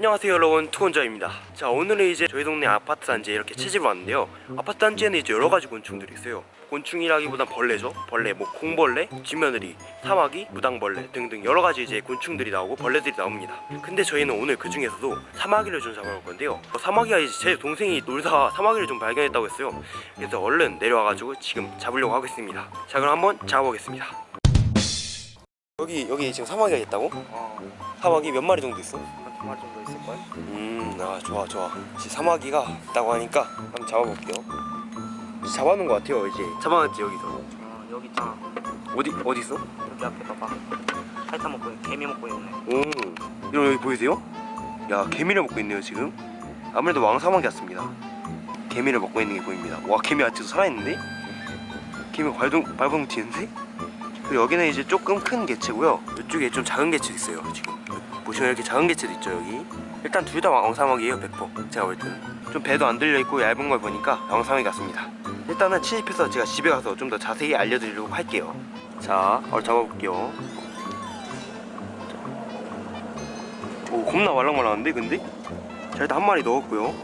안녕하세요 여러분. 투건자입니다. 자 오늘은 이제 저희 동네 아파트 단지에 이렇게 채집을 왔는데요. 아파트 단지에는 이제 여러가지 곤충들이 있어요. 곤충이라기보단 벌레죠. 벌레 뭐 공벌레, 쥐며느리, 사마귀, 무당벌레 등등 여러가지 이제 곤충들이 나오고 벌레들이 나옵니다. 근데 저희는 오늘 그 중에서도 사마귀를 좀 잡아볼 건데요. 어, 사마귀가 이제 제 동생이 놀다가 사마귀를 좀 발견했다고 했어요. 그래서 얼른 내려와가지고 지금 잡으려고 하고 있습니다. 자 그럼 한번 잡아보겠습니다. 여기 여기 지금 사마귀가 있다고? 어, 사마귀 몇 마리 정도 있어? 마리 정도 있을걸? 음, 아 좋아 좋아. 이제 사마귀가 있다고 하니까 한번 잡아볼게요. 이제 잡아놓은 것 같아요 이제. 잡아놨지 여기서. 어, 여기 있잖아. 어디 어디 있어? 여기 앞에 봐봐. 핥아 먹고 있, 개미 먹고 있네. 오, 여러분 여기 보이세요? 야 개미를 먹고 있네요 지금. 아무래도 왕사마귀 같습니다. 개미를 먹고 있는 게 보입니다. 와 개미 아직도 살아있는데? 개미 발동 발버둥 튀는데? 그리고 여기는 이제 조금 큰 개체고요. 이쪽에 좀 작은 개체 있어요 지금. 보시면 이렇게 작은 개체도 있죠 여기. 일단 둘 다 왕사마귀예요 100% 제가 볼 때는. 좀 배도 안 들려 있고 얇은 걸 보니까 왕사마귀 같습니다. 일단은 침입해서 제가 집에 가서 좀 더 자세히 알려드리려고 할게요. 자, 얼 잡아볼게요. 오 겁나 말랑말랑한데 근데? 자 일단 한 마리 넣었고요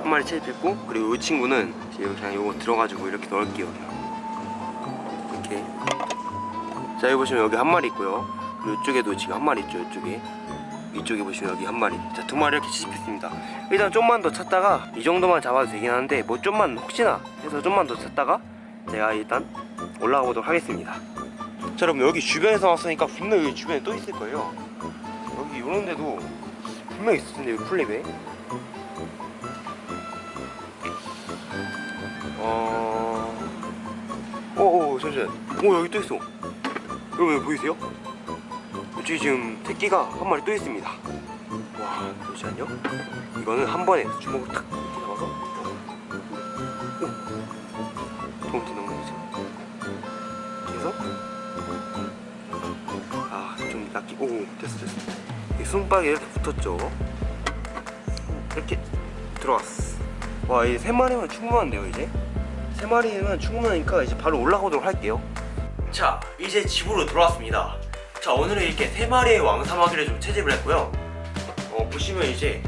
한 마리 채집했고 그리고 이 친구는 이제 그냥 요거 들어가지고 이렇게 넣을게요. 이렇게 자 여기 보시면 여기 한 마리 있고요 이쪽에도 지금 한 마리 있죠 이쪽에. 이쪽에 보시면 여기 한 마리. 자 두 마리 이렇게 채집했습니다. 일단 좀만 더 찾다가 이 정도만 잡아도 되긴 하는데 뭐 좀만 혹시나 해서 좀만 더 찾다가 제가 일단 올라가 보도록 하겠습니다. 자 여러분 여기 주변에서 왔으니까 분명 여기 주변에 또 있을 거예요. 여기 이런 데도 분명 있을 텐데 여기 플립에. 어... 오오 잠시만 오 여기 또 있어. 여러분 여기 보이세요? 여기 지금 새끼가 한 마리 또 있습니다. 와 잠시만요. 이거는 한 번에 주먹을 탁 이렇게 잡아서. 오. 도움지 너무 되죠? 그래서? 아좀 낫기 오 됐어 됐어. 이 손바닥에 이렇게 붙었죠? 이렇게 들어왔어. 와이 세 마리면 충분한데요 이제? 세 마리면 충분하니까 이제 바로 올라가도록 할게요. 자 이제 집으로 돌아왔습니다 자 오늘은 이렇게 세 마리의 왕사마귀를 좀 채집을 했고요 어 보시면 이제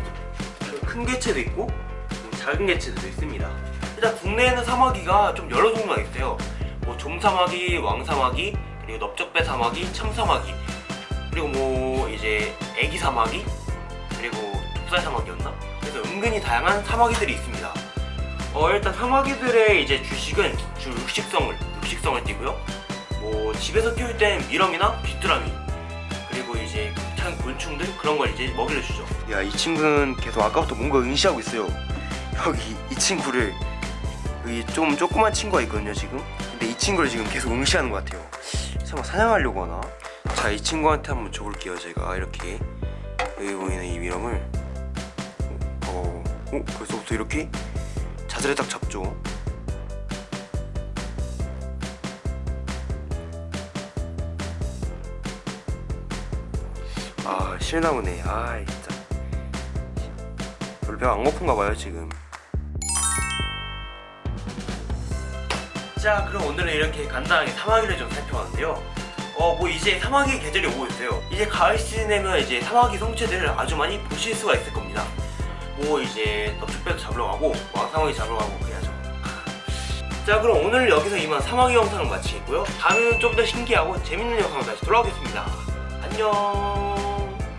큰 개체도 있고 좀 작은 개체도 있습니다 일단 국내에는 사마귀가 좀 여러 종류가 있어요 뭐 좀사마귀, 왕사마귀, 그리고 넓적배 사마귀, 참사마귀 그리고 뭐 이제 애기 사마귀 그리고 독살 사마귀였나? 그래서 은근히 다양한 사마귀들이 있습니다 어 일단 사마귀들의 이제 주식은 주 육식성을 육식성을 띠고요 뭐 집에서 키울 땐 미럼이나 귀뚜라미 그리고 이제 작은 곤충들 그런 걸 이제 먹이를 주죠. 야 이 친구는 계속 아까부터 뭔가 응시하고 있어요. 여기 이 친구를 여기 좀 조그만 친구가 있거든요 지금. 근데 이 친구를 지금 계속 응시하는 것 같아요. 설마 사냥하려고 하나? 자 이 친구한테 한번 줘볼게요 제가. 이렇게. 여기 보이는 이 미럼을. 어, 어 벌써부터 이렇게 자세를 딱 잡죠 실나무네. 아 진짜. 별로 안 고픈가 봐요 지금. 자 그럼 오늘은 이렇게 간단하게 사마귀를 좀 살펴봤는데요. 어뭐 이제 사마귀 계절이 오고 있어요. 이제 가을 시즌에면 이제 사마귀 성체들을 아주 많이 보실 수가 있을 겁니다. 뭐 이제 넙죽배도 잡으러 가고 왕사마귀 잡으러 가고 그래야죠. 자 그럼 오늘 여기서 이만 사마귀 영상을 마치겠고요. 다음에는 좀 더 신기하고 재밌는 영상으로 다시 돌아오겠습니다. 안녕